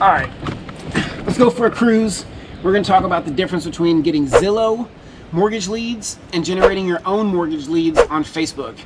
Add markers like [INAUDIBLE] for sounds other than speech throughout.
All right, let's go for a cruise. We're gonna talk about the difference between getting Zillow mortgage leads and generating your own mortgage leads on Facebook.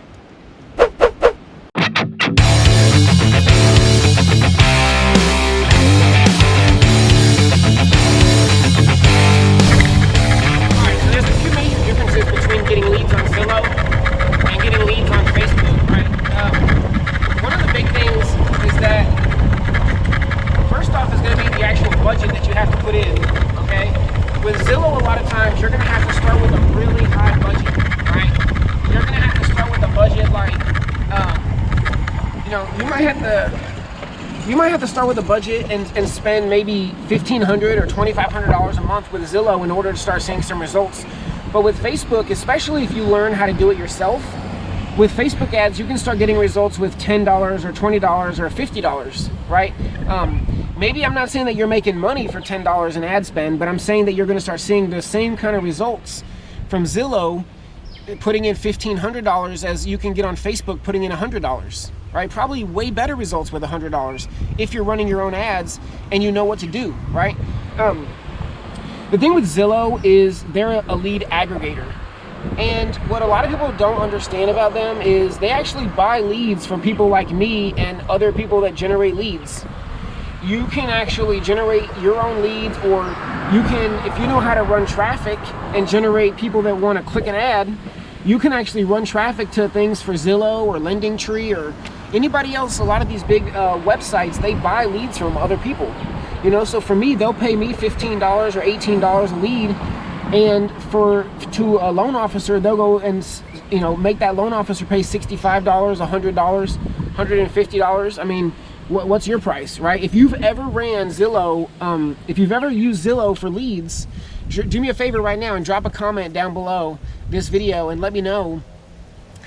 Start with a budget and, and spend maybe 1,500 or $2,500 a month with Zillow in order to start seeing some results. But with Facebook, especially if you learn how to do it yourself, with Facebook ads, you can start getting results with $10 or $20 or $50, right? Um, maybe I'm not saying that you're making money for $10 in ad spend, but I'm saying that you're gonna start seeing the same kind of results from Zillow putting in $1,500 as you can get on Facebook putting in $100 right? Probably way better results with $100 if you're running your own ads and you know what to do, right? Um, the thing with Zillow is they're a lead aggregator. And what a lot of people don't understand about them is they actually buy leads from people like me and other people that generate leads. You can actually generate your own leads or you can, if you know how to run traffic and generate people that want to click an ad, you can actually run traffic to things for Zillow or LendingTree or anybody else, a lot of these big uh, websites, they buy leads from other people. You know, so for me, they'll pay me $15 or $18 a lead. And for to a loan officer, they'll go and you know make that loan officer pay $65, $100, $150. I mean, what's your price, right? If you've ever ran Zillow, um, if you've ever used Zillow for leads, do me a favor right now and drop a comment down below this video and let me know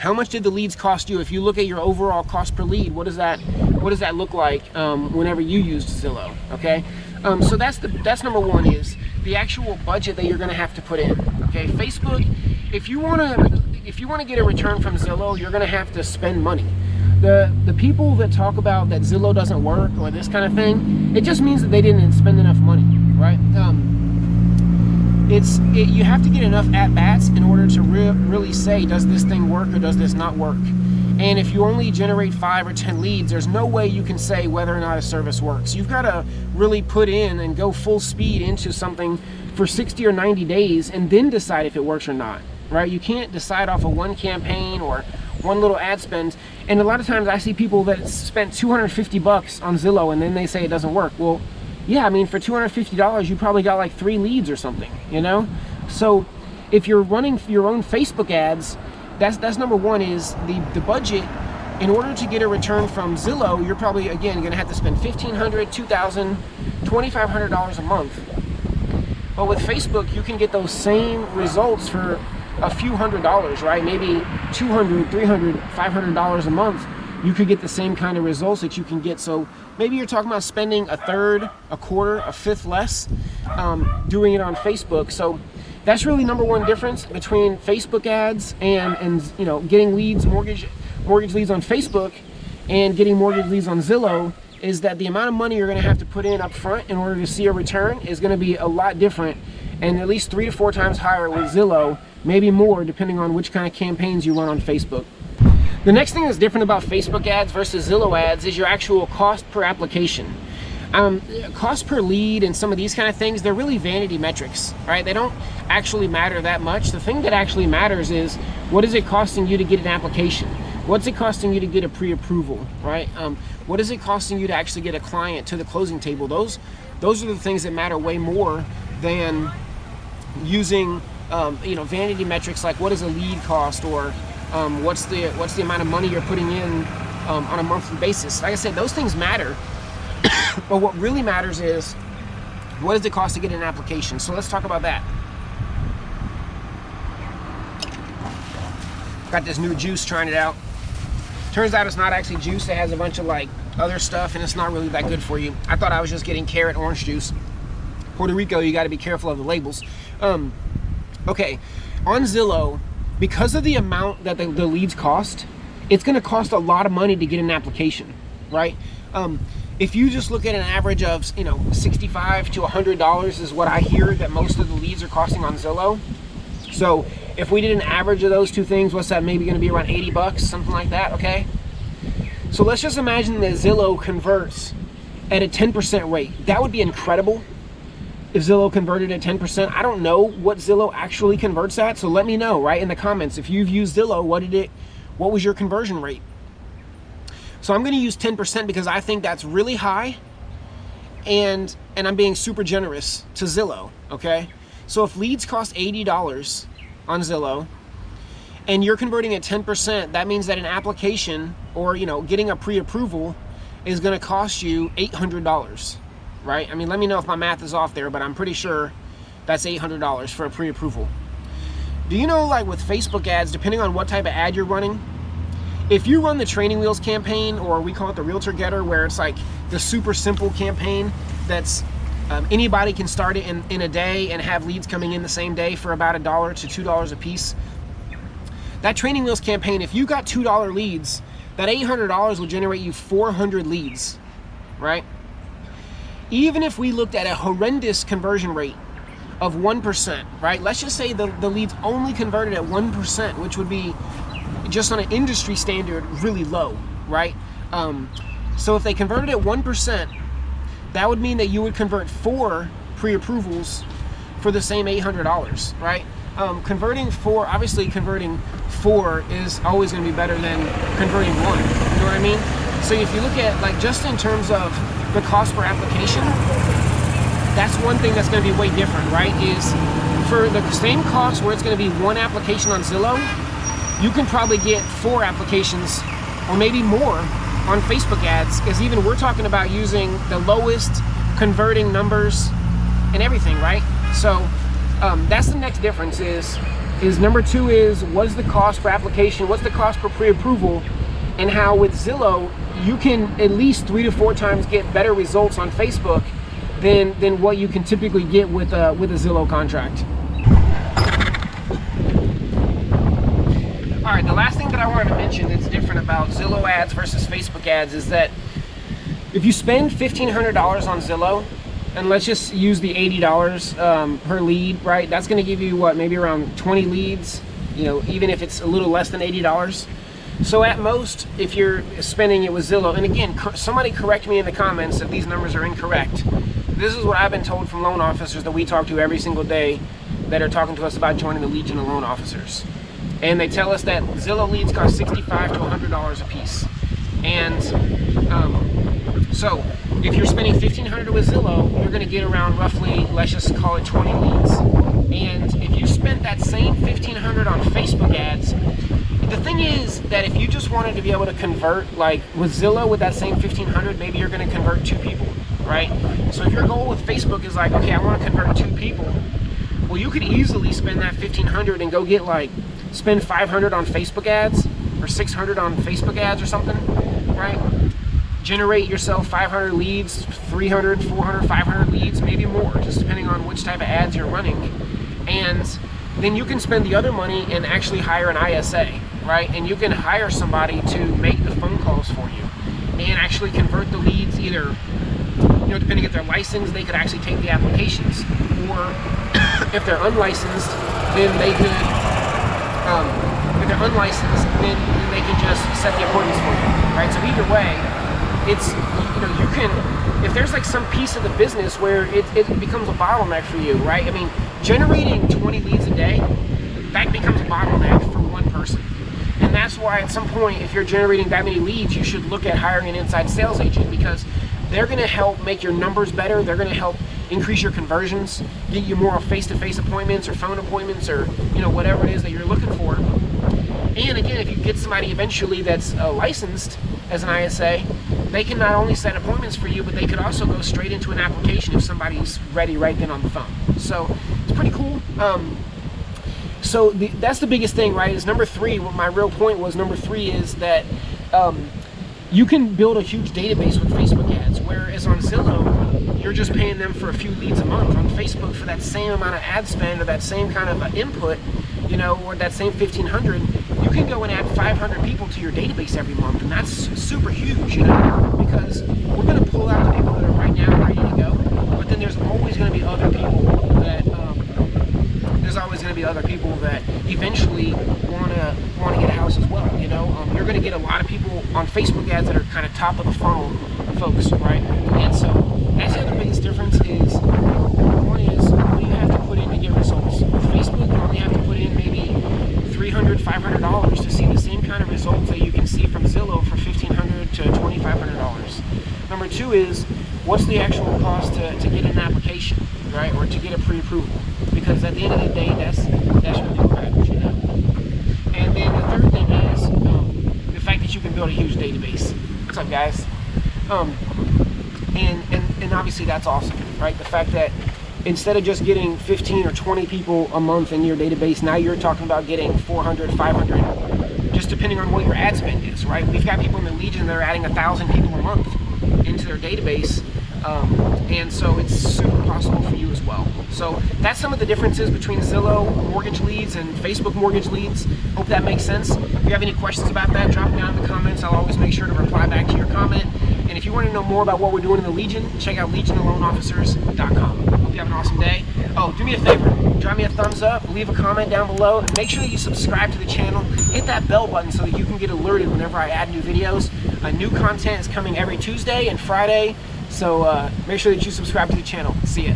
how much did the leads cost you? If you look at your overall cost per lead, what does that what does that look like um, whenever you used Zillow? Okay, um, so that's the that's number one is the actual budget that you're going to have to put in. Okay, Facebook, if you want to if you want to get a return from Zillow, you're going to have to spend money. The, the people that talk about that Zillow doesn't work or this kind of thing, it just means that they didn't spend enough money, right? Um, it's it, you have to get enough at bats in order to re really say does this thing work or does this not work? And if you only generate five or ten leads there's no way you can say whether or not a service works. You've got to really put in and go full speed into something for 60 or 90 days and then decide if it works or not right? You can't decide off of one campaign or one little ad spend. And a lot of times I see people that spent 250 bucks on Zillow and then they say it doesn't work. Well yeah, I mean, for $250, you probably got like three leads or something, you know? So if you're running your own Facebook ads, that's, that's number one is the, the budget. In order to get a return from Zillow, you're probably, again, gonna have to spend $1,500, $2,000, $2,500 a month. But with Facebook, you can get those same results for a few hundred dollars, right? Maybe 200, 300, $500 a month. You could get the same kind of results that you can get. So maybe you're talking about spending a third, a quarter, a fifth less um, doing it on Facebook. So that's really number one difference between Facebook ads and, and you know, getting leads, mortgage, mortgage leads on Facebook and getting mortgage leads on Zillow is that the amount of money you're going to have to put in up front in order to see a return is going to be a lot different and at least three to four times higher with Zillow, maybe more depending on which kind of campaigns you run on Facebook. The next thing that's different about Facebook ads versus Zillow ads is your actual cost per application. Um, cost per lead and some of these kind of things, they're really vanity metrics, right? They don't actually matter that much. The thing that actually matters is what is it costing you to get an application? What's it costing you to get a pre-approval, right? Um, what is it costing you to actually get a client to the closing table? Those, those are the things that matter way more than using, um, you know, vanity metrics like what is a lead cost or um, what's the what's the amount of money you're putting in um, on a monthly basis. Like I said, those things matter, [COUGHS] but what really matters is what does it cost to get an application? So let's talk about that. Got this new juice, trying it out. Turns out it's not actually juice. It has a bunch of like other stuff and it's not really that good for you. I thought I was just getting carrot orange juice. Puerto Rico, you got to be careful of the labels. Um, okay, on Zillow, because of the amount that the, the leads cost, it's going to cost a lot of money to get an application, right? Um, if you just look at an average of, you know, 65 to $100 is what I hear that most of the leads are costing on Zillow. So if we did an average of those two things, what's that maybe gonna be around 80 bucks, something like that, okay? So let's just imagine that Zillow converts at a 10% rate. That would be incredible if Zillow converted at 10%. I don't know what Zillow actually converts at, so let me know right in the comments. If you've used Zillow, what did it, what was your conversion rate? So I'm gonna use 10% because I think that's really high and, and I'm being super generous to Zillow, okay? So if leads cost $80 on Zillow and you're converting at 10%, that means that an application or, you know, getting a pre-approval is gonna cost you $800, right? I mean, let me know if my math is off there, but I'm pretty sure that's $800 for a pre-approval. Do you know, like with Facebook ads, depending on what type of ad you're running, if you run the training wheels campaign, or we call it the realtor getter, where it's like the super simple campaign that's um, anybody can start it in, in a day and have leads coming in the same day for about a dollar to two dollars a piece. That training wheels campaign, if you got two dollar leads, that $800 will generate you 400 leads, right? Even if we looked at a horrendous conversion rate of 1%, right? Let's just say the, the leads only converted at 1%, which would be just on an industry standard really low, right? Um, so if they converted at 1%, that would mean that you would convert four pre-approvals for the same $800, right? Um, converting four, obviously converting four is always going to be better than converting one. You know what I mean? So if you look at like just in terms of the cost per application, that's one thing that's going to be way different, right? Is for the same cost where it's going to be one application on Zillow, you can probably get four applications or maybe more on Facebook ads because even we're talking about using the lowest converting numbers and everything, right? So um, that's the next difference is, is number two is what is the cost per application? What's the cost per pre-approval? And how with Zillow, you can at least three to four times get better results on Facebook than, than what you can typically get with a, with a Zillow contract. All right, the last thing that I wanted to mention that's different about Zillow ads versus Facebook ads is that if you spend $1,500 on Zillow, and let's just use the $80 um, per lead, right? That's gonna give you what, maybe around 20 leads, you know, even if it's a little less than $80. So at most, if you're spending it with Zillow, and again, somebody correct me in the comments if these numbers are incorrect. This is what I've been told from loan officers that we talk to every single day that are talking to us about joining the Legion of Loan Officers and they tell us that Zillow leads cost 65 to $100 a piece. And um, so if you're spending 1500 with Zillow, you're gonna get around roughly, let's just call it 20 leads. And if you spent that same 1500 on Facebook ads, the thing is that if you just wanted to be able to convert, like with Zillow with that same 1500, maybe you're gonna convert two people, right? So if your goal with Facebook is like, okay, I wanna convert two people, well, you could easily spend that 1500 and go get like spend 500 on Facebook ads or 600 on Facebook ads or something, right? Generate yourself 500 leads, 300, 400, 500 leads, maybe more, just depending on which type of ads you're running. And then you can spend the other money and actually hire an ISA, right? And you can hire somebody to make the phone calls for you and actually convert the leads either, you know, depending if they're licensed, they could actually take the applications. Or [COUGHS] if they're unlicensed, then they could um, if they're unlicensed, then they can just set the appointments for you, right? So either way, it's, you know, you can, if there's like some piece of the business where it, it becomes a bottleneck for you, right? I mean, generating 20 leads a day, that becomes a bottleneck for one person. And that's why at some point, if you're generating that many leads, you should look at hiring an inside sales agent because they're gonna help make your numbers better. They're gonna help increase your conversions, get you more face-to-face -face appointments or phone appointments or you know whatever it is that you're looking for. And again, if you get somebody eventually that's uh, licensed as an ISA, they can not only set appointments for you, but they could also go straight into an application if somebody's ready right then on the phone. So it's pretty cool. Um, so the, that's the biggest thing, right? Is number three. What my real point was number three is that um, you can build a huge database with Facebook ads, whereas on Zillow, you're just paying them for a few leads a month. On Facebook, for that same amount of ad spend or that same kind of input, you know, or that same 1500, you can go and add 500 people to your database every month, and that's super huge, you know, because we're going to pull out the people that are right now ready to go, but then there's always going to be other people that um, there's always going to be other people that eventually want to want to get a house as well. You know, um, you're going to get a lot of people on Facebook ads that are kind of top of the funnel folks, right? And so that's the other biggest difference is one is what you have to put in to get results. With Facebook, you only have to put in maybe 300 $500 to see the same kind of results that you can see from Zillow for 1,500 to $2,500. Number two is what's the actual cost to, to get an application, right? Or to get a pre-approval. Because at the end of the day, that's that's really what you know. And then the third thing is um, the fact that you can build a huge database. What's up, guys? Um, and, and and obviously that's awesome, right? The fact that instead of just getting 15 or 20 people a month in your database, now you're talking about getting 400, 500, just depending on what your ad spend is, right? We've got people in the Legion that are adding a thousand people a month into their database. Um, and so it's super possible for you as well. So that's some of the differences between Zillow mortgage leads and Facebook mortgage leads. Hope that makes sense. If you have any questions about that, drop them down in the comments. I'll always make sure to reply back to your comment. And if you want to know more about what we're doing in the Legion, check out legionloanofficers.com. Hope you have an awesome day. Oh, do me a favor, drop me a thumbs up, leave a comment down below, make sure that you subscribe to the channel. Hit that bell button so that you can get alerted whenever I add new videos. Uh, new content is coming every Tuesday and Friday, so uh, make sure that you subscribe to the channel. See ya.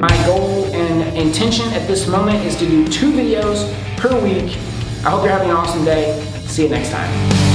My goal and intention at this moment is to do two videos per week. I hope you're having an awesome day. See you next time.